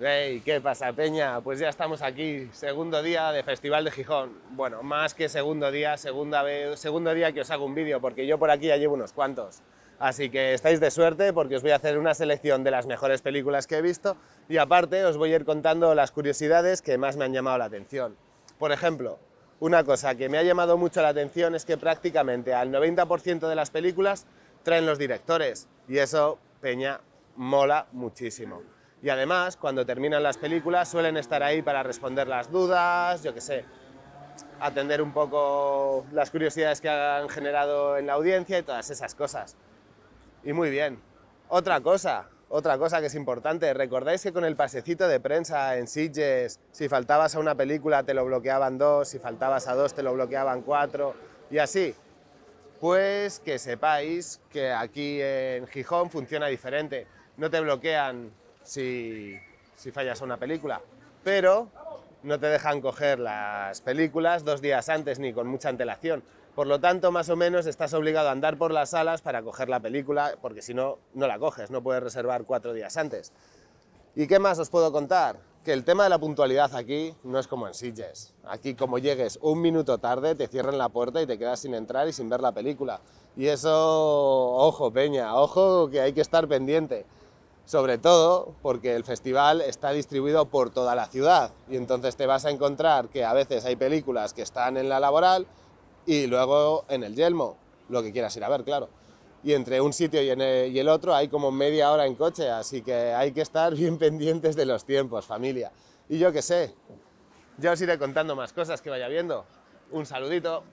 Hey, ¿qué pasa, Peña? Pues ya estamos aquí, segundo día de Festival de Gijón. Bueno, más que segundo día, segunda vez, segundo día que os hago un vídeo, porque yo por aquí ya llevo unos cuantos. Así que estáis de suerte porque os voy a hacer una selección de las mejores películas que he visto y aparte os voy a ir contando las curiosidades que más me han llamado la atención. Por ejemplo, una cosa que me ha llamado mucho la atención es que prácticamente al 90% de las películas traen los directores y eso, Peña, mola muchísimo. Y además, cuando terminan las películas, suelen estar ahí para responder las dudas, yo qué sé, atender un poco las curiosidades que han generado en la audiencia y todas esas cosas. Y muy bien. Otra cosa, otra cosa que es importante, ¿recordáis que con el pasecito de prensa en Sitges, si faltabas a una película te lo bloqueaban dos, si faltabas a dos te lo bloqueaban cuatro, y así? Pues que sepáis que aquí en Gijón funciona diferente. No te bloquean si, fallas a una película, pero no te dejan coger las películas dos días antes ni con mucha antelación. Por lo tanto, más o menos estás obligado a andar por las salas para coger la película, porque si no, no la coges, no puedes reservar cuatro días antes. ¿Y qué más os puedo contar? Que el tema de la puntualidad aquí no es como en Sitges. Aquí como llegues un minuto tarde, te cierran la puerta y te quedas sin entrar y sin ver la película. Y eso, ojo peña, ojo que hay que estar pendiente sobre todo porque el festival está distribuido por toda la ciudad y entonces te vas a encontrar que a veces hay películas que están en la laboral y luego en el Yelmo, lo que quieras ir a ver, claro. Y entre un sitio y, el, otro hay como media hora en coche, así que hay que estar bien pendientes de los tiempos, familia. Y yo qué sé, ya os iré contando más cosas que vaya viendo. Un saludito.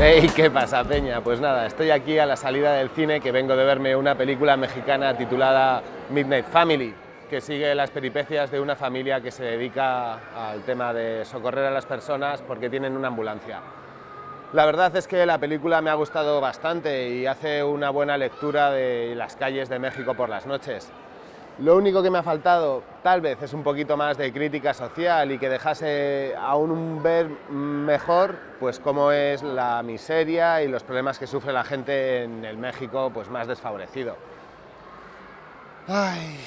Hey, ¿qué pasa, Peña? Pues nada, estoy aquí a la salida del cine que vengo de verme una película mexicana titulada Midnight Family, que sigue las peripecias de una familia que se dedica al tema de socorrer a las personas porque tienen una ambulancia. La verdad es que la película me ha gustado bastante y hace una buena lectura de las calles de México por las noches. Lo único que me ha faltado, tal vez, es un poquito más de crítica social y que dejase aún ver mejor pues cómo es la miseria y los problemas que sufre la gente en el México pues más desfavorecido. Ay,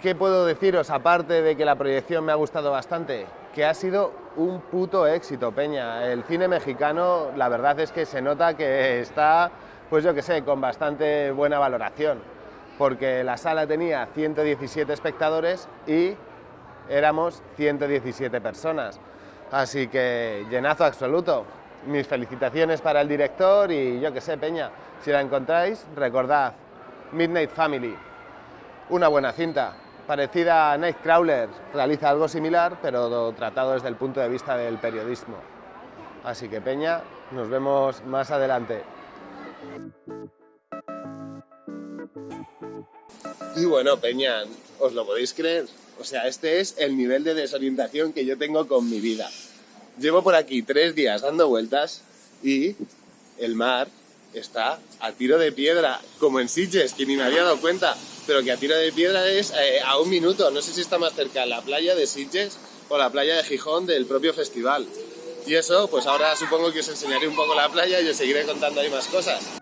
¿Qué puedo deciros aparte de que la proyección me ha gustado bastante? Que ha sido un puto éxito, Peña. El cine mexicano, la verdad es que se nota que está, pues yo que sé, con bastante buena valoración porque la sala tenía 117 espectadores y éramos 117 personas. Así que llenazo absoluto. Mis felicitaciones para el director y yo que sé, Peña, si la encontráis, recordad, Midnight Family, una buena cinta, parecida a Nightcrawler, realiza algo similar, pero tratado desde el punto de vista del periodismo. Así que Peña, nos vemos más adelante. Y bueno, Peña, ¿os lo podéis creer? O sea, este es el nivel de desorientación que yo tengo con mi vida. Llevo por aquí tres días dando vueltas y el mar está a tiro de piedra, como en Sitges, que ni me había dado cuenta, pero que a tiro de piedra es eh, a un minuto. No sé si está más cerca la playa de Sitges o la playa de Gijón del propio festival. Y eso, pues ahora supongo que os enseñaré un poco la playa y os seguiré contando ahí más cosas.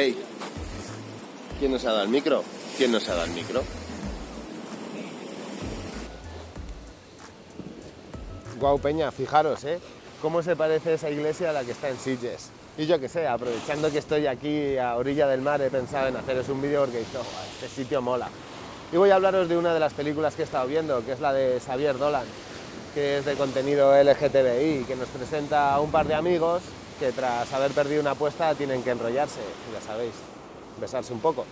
Hey, ¿quién nos ha dado el micro? ¿Quién nos ha dado el micro? Guau, Peña, fijaros, ¿eh? Cómo se parece esa iglesia a la que está en Sitges. Y yo qué sé, aprovechando que estoy aquí a orilla del mar, he pensado en haceros un vídeo porque oh, este sitio mola. Y voy a hablaros de una de las películas que he estado viendo, que es la de Xavier Dolan, que es de contenido LGTBI, que nos presenta a un par de amigos que tras haber perdido una apuesta tienen que enrollarse, ya sabéis, besarse un poco.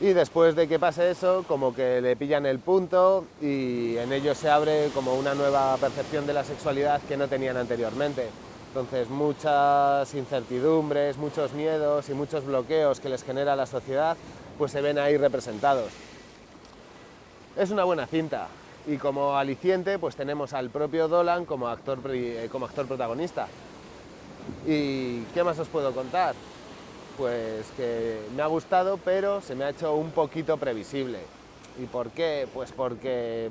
Y después de que pase eso, como que le pillan el punto y en ellos se abre como una nueva percepción de la sexualidad que no tenían anteriormente. Entonces muchas incertidumbres, muchos miedos y muchos bloqueos que les genera la sociedad, pues se ven ahí representados. Es una buena cinta Y como aliciente, pues tenemos al propio Dolan como actor, eh, como actor protagonista. ¿Y qué más os puedo contar? Pues que me ha gustado, pero se me ha hecho un poquito previsible. ¿Y por qué? Pues porque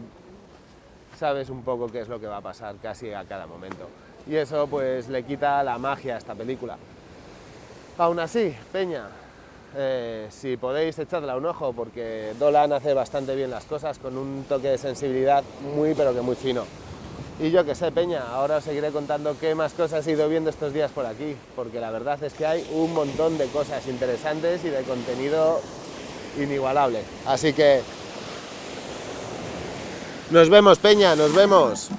sabes un poco qué es lo que va a pasar casi a cada momento. Y eso pues le quita la magia a esta película. Aún así, Peña, eh, si podéis echarla un ojo, porque Dolan hace bastante bien las cosas con un toque de sensibilidad muy pero que muy fino. Y yo que sé, Peña, ahora os seguiré contando qué más cosas he ido viendo estos días por aquí, porque la verdad es que hay un montón de cosas interesantes y de contenido inigualable. Así que nos vemos, Peña, nos vemos.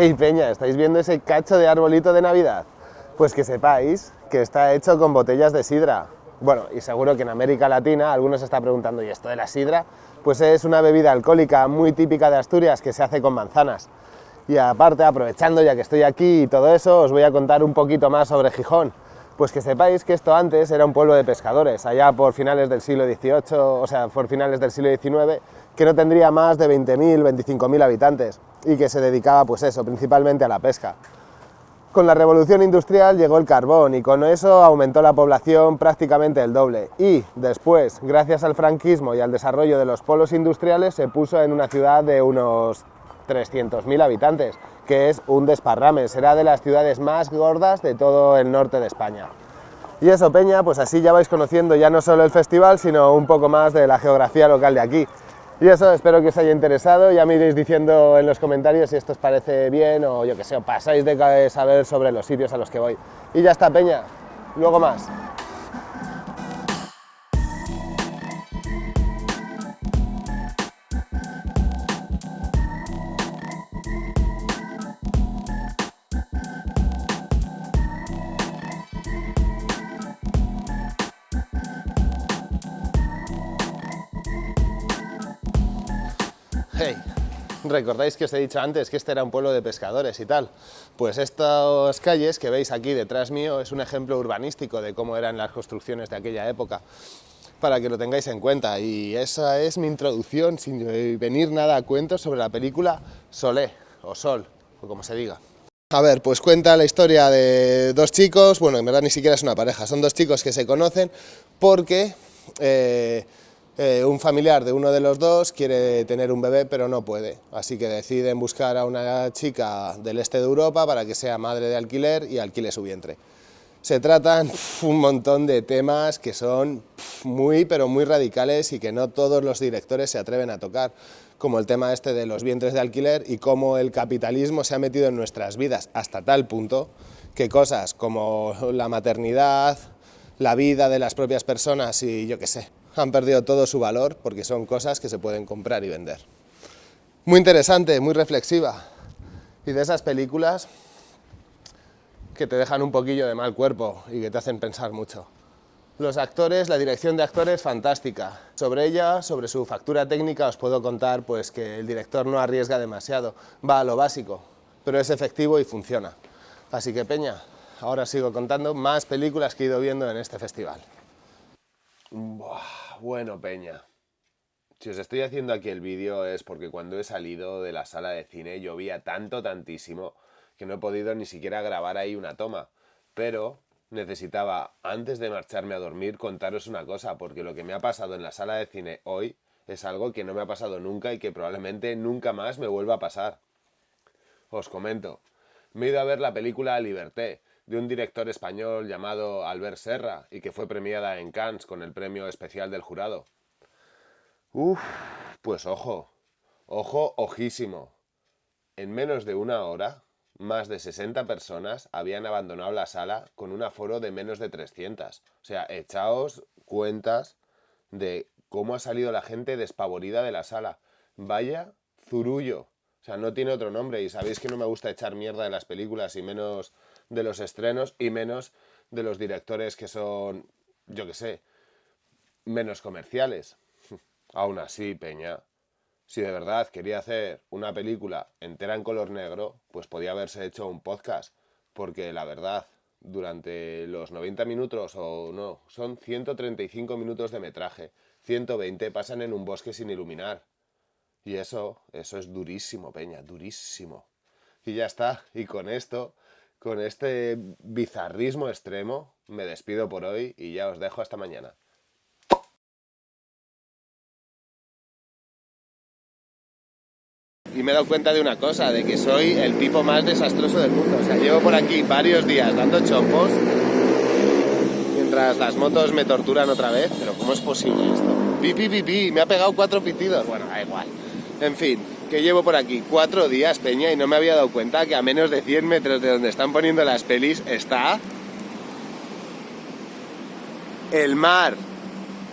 Hey Peña, ¿estáis viendo ese cacho de arbolito de Navidad? Pues que sepáis que está hecho con botellas de sidra. Bueno, y seguro que en América Latina algunos se está preguntando, ¿y esto de la sidra? Pues es una bebida alcohólica muy típica de Asturias que se hace con manzanas. Y aparte, aprovechando ya que estoy aquí y todo eso, os voy a contar un poquito más sobre Gijón. Pues que sepáis que esto antes era un pueblo de pescadores, allá por finales del siglo XVIII, o sea, por finales del siglo XIX, que no tendría más de 20.000, 25.000 habitantes y que se dedicaba, pues eso, principalmente a la pesca. Con la revolución industrial llegó el carbón y con eso aumentó la población prácticamente el doble. Y después, gracias al franquismo y al desarrollo de los polos industriales, se puso en una ciudad de unos 300.000 habitantes, que es un desparrame, será de las ciudades más gordas de todo el norte de España. Y eso, Peña, pues así ya vais conociendo ya no solo el festival, sino un poco más de la geografía local de aquí. Y eso, espero que os haya interesado, ya me iréis diciendo en los comentarios si esto os parece bien o yo que sé, pasáis de saber sobre los sitios a los que voy. Y ya está, Peña, luego más. Hey, ¿recordáis que os he dicho antes que este era un pueblo de pescadores y tal? Pues estas calles que veis aquí detrás mío es un ejemplo urbanístico de cómo eran las construcciones de aquella época, para que lo tengáis en cuenta. Y esa es mi introducción, sin venir nada a cuento, sobre la película Solé, o Sol, o como se diga. A ver, pues cuenta la historia de dos chicos, bueno, en verdad ni siquiera es una pareja, son dos chicos que se conocen porque... Eh, eh, un familiar de uno de los dos quiere tener un bebé pero no puede, así que deciden buscar a una chica del este de Europa para que sea madre de alquiler y alquile su vientre. Se tratan un montón de temas que son muy pero muy radicales y que no todos los directores se atreven a tocar, como el tema este de los vientres de alquiler y cómo el capitalismo se ha metido en nuestras vidas hasta tal punto que cosas como la maternidad, la vida de las propias personas y yo qué sé, han perdido todo su valor porque son cosas que se pueden comprar y vender. Muy interesante, muy reflexiva. Y de esas películas que te dejan un poquillo de mal cuerpo y que te hacen pensar mucho. Los actores, la dirección de actores, fantástica. Sobre ella, sobre su factura técnica, os puedo contar pues, que el director no arriesga demasiado, va a lo básico, pero es efectivo y funciona. Así que Peña, ahora sigo contando más películas que he ido viendo en este festival. Bueno, Peña. Si os estoy haciendo aquí el vídeo es porque cuando he salido de la sala de cine llovía tanto, tantísimo, que no he podido ni siquiera grabar ahí una toma. Pero necesitaba, antes de marcharme a dormir, contaros una cosa, porque lo que me ha pasado en la sala de cine hoy es algo que no me ha pasado nunca y que probablemente nunca más me vuelva a pasar. Os comento, me he ido a ver la película Liberté, de un director español llamado Albert Serra y que fue premiada en Cannes con el premio especial del jurado. Uf, pues ojo, ojo, ojísimo. En menos de una hora, más de 60 personas habían abandonado la sala con un aforo de menos de 300. O sea, echaos cuentas de cómo ha salido la gente despavorida de la sala. Vaya zurullo. O sea, no tiene otro nombre y sabéis que no me gusta echar mierda de las películas y menos de los estrenos y menos de los directores que son, yo qué sé, menos comerciales. Aún así, Peña, si de verdad quería hacer una película entera en color negro, pues podía haberse hecho un podcast, porque la verdad, durante los 90 minutos o no, son 135 minutos de metraje, 120 pasan en un bosque sin iluminar. Y eso, eso es durísimo, Peña, durísimo. Y ya está, y con esto, con este bizarrismo extremo, me despido por hoy y ya os dejo hasta mañana. y me he dado cuenta de una cosa, de que soy el tipo más desastroso del mundo. O sea, llevo por aquí varios días dando chompos mientras las motos me torturan otra vez, pero ¿cómo es posible esto? Pi, pi, me ha pegado cuatro pitidos. Bueno, da igual. En fin, que llevo por aquí cuatro días, Peña, y no me había dado cuenta que a menos de 100 metros de donde están poniendo las pelis está el mar.